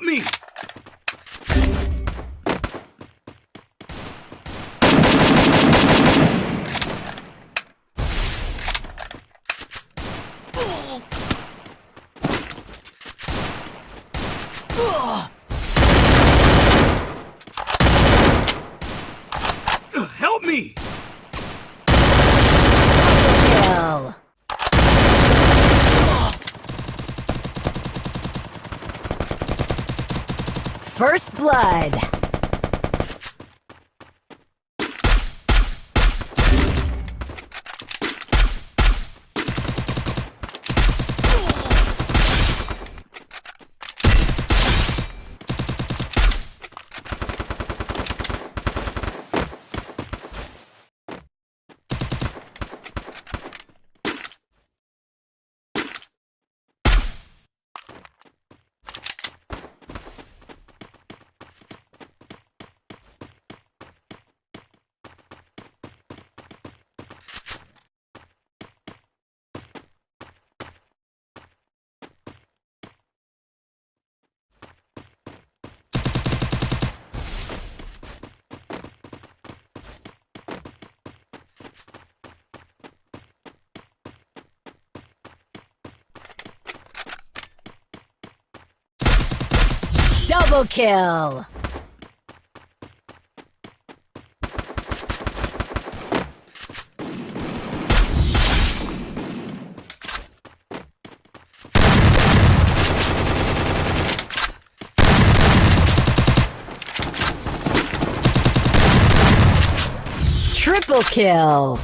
Help me! Help me! Kill. First blood. Double kill. Triple kill.